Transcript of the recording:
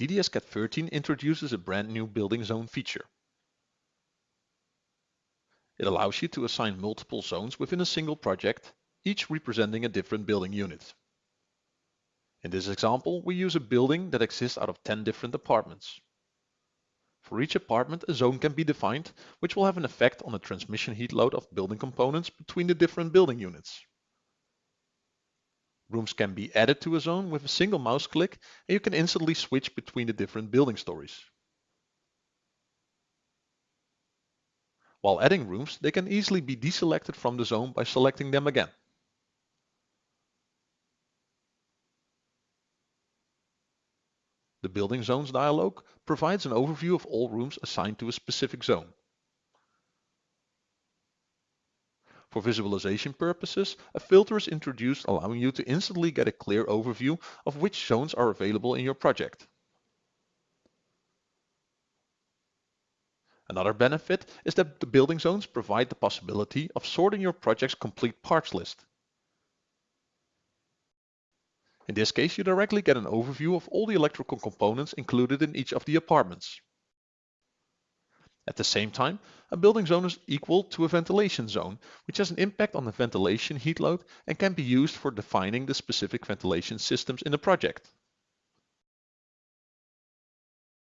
DDS-CAD 13 introduces a brand new building zone feature. It allows you to assign multiple zones within a single project, each representing a different building unit. In this example, we use a building that exists out of 10 different apartments. For each apartment, a zone can be defined, which will have an effect on the transmission heat load of building components between the different building units. Rooms can be added to a zone with a single mouse click and you can instantly switch between the different building stories. While adding rooms, they can easily be deselected from the zone by selecting them again. The Building Zones dialog provides an overview of all rooms assigned to a specific zone. For visualization purposes, a filter is introduced allowing you to instantly get a clear overview of which zones are available in your project. Another benefit is that the building zones provide the possibility of sorting your project's complete parts list. In this case, you directly get an overview of all the electrical components included in each of the apartments. At the same time, a building zone is equal to a ventilation zone, which has an impact on the ventilation heat load and can be used for defining the specific ventilation systems in the project.